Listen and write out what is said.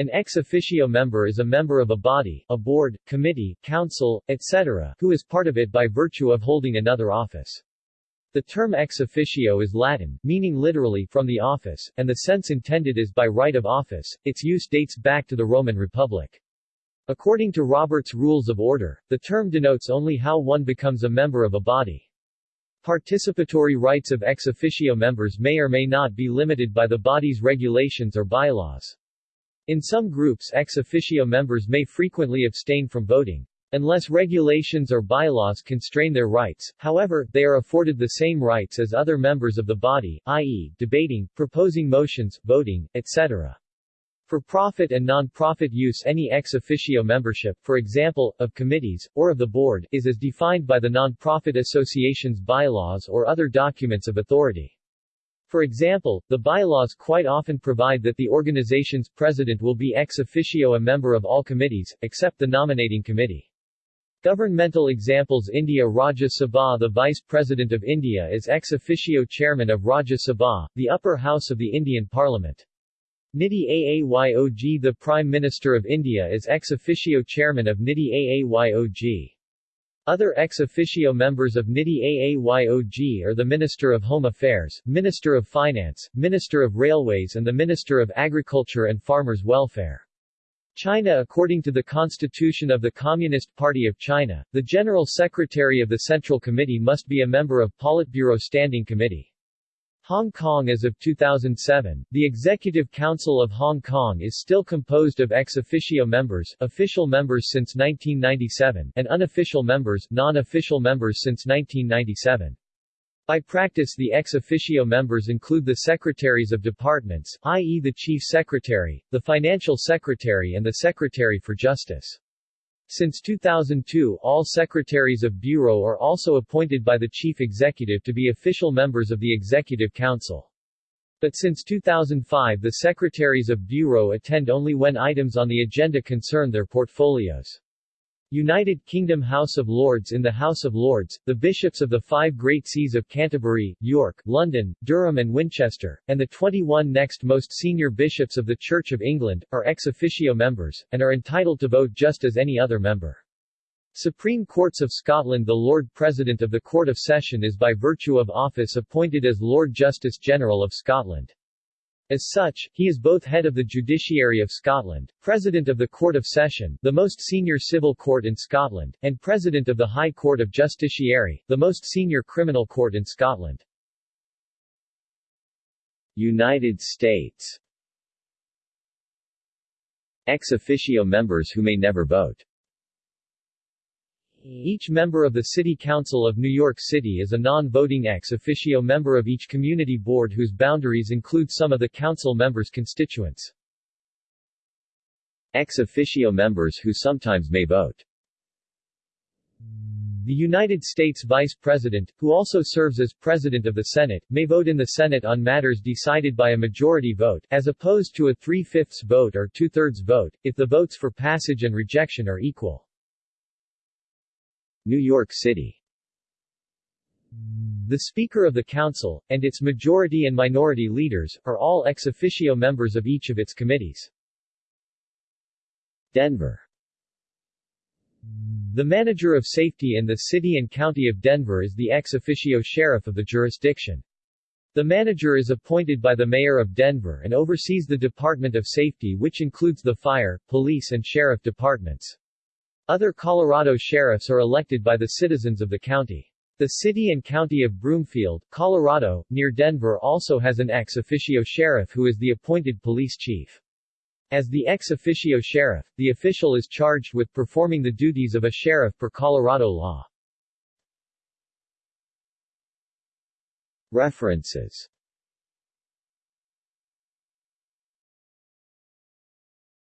An ex officio member is a member of a body, a board, committee, council, etc., who is part of it by virtue of holding another office. The term ex officio is Latin, meaning literally from the office, and the sense intended is by right of office. Its use dates back to the Roman Republic. According to Robert's Rules of Order, the term denotes only how one becomes a member of a body. Participatory rights of ex officio members may or may not be limited by the body's regulations or bylaws. In some groups ex officio members may frequently abstain from voting. Unless regulations or bylaws constrain their rights, however, they are afforded the same rights as other members of the body, i.e., debating, proposing motions, voting, etc. For profit and non-profit use any ex officio membership, for example, of committees, or of the board, is as defined by the non-profit association's bylaws or other documents of authority. For example, the bylaws quite often provide that the organization's president will be ex officio a member of all committees, except the nominating committee. Governmental examples India Rajya Sabha The Vice President of India is ex officio chairman of Rajya Sabha, the upper house of the Indian Parliament. Niti Aayog The Prime Minister of India is ex officio chairman of Niti Aayog. Other ex officio members of NITI AAYOG are the Minister of Home Affairs, Minister of Finance, Minister of Railways and the Minister of Agriculture and Farmers' Welfare. China According to the Constitution of the Communist Party of China, the General Secretary of the Central Committee must be a member of Politburo Standing Committee. Hong Kong As of 2007, the Executive Council of Hong Kong is still composed of ex officio members official members since 1997 and unofficial members non-official members since 1997. By practice the ex officio members include the secretaries of departments, i.e. the chief secretary, the financial secretary and the secretary for justice. Since 2002 all secretaries of bureau are also appointed by the chief executive to be official members of the Executive Council. But since 2005 the secretaries of bureau attend only when items on the agenda concern their portfolios. United Kingdom House of Lords In the House of Lords, the bishops of the five great sees of Canterbury, York, London, Durham and Winchester, and the 21 next most senior bishops of the Church of England, are ex officio members, and are entitled to vote just as any other member. Supreme Courts of Scotland The Lord President of the Court of Session is by virtue of office appointed as Lord Justice General of Scotland. As such, he is both head of the Judiciary of Scotland, President of the Court of Session, the most senior civil court in Scotland, and President of the High Court of Justiciary, the most senior criminal court in Scotland. United States Ex officio members who may never vote each member of the City Council of New York City is a non-voting ex officio member of each community board whose boundaries include some of the council members' constituents. Ex officio members who sometimes may vote. The United States Vice President, who also serves as President of the Senate, may vote in the Senate on matters decided by a majority vote, as opposed to a three-fifths vote or two-thirds vote, if the votes for passage and rejection are equal. New York City the Speaker of the Council, and its majority and minority leaders, are all ex officio members of each of its committees. Denver The manager of safety in the city and county of Denver is the ex officio sheriff of the jurisdiction. The manager is appointed by the mayor of Denver and oversees the Department of Safety which includes the fire, police and sheriff departments. Other Colorado sheriffs are elected by the citizens of the county. The city and county of Broomfield, Colorado, near Denver also has an ex officio sheriff who is the appointed police chief. As the ex officio sheriff, the official is charged with performing the duties of a sheriff per Colorado law. References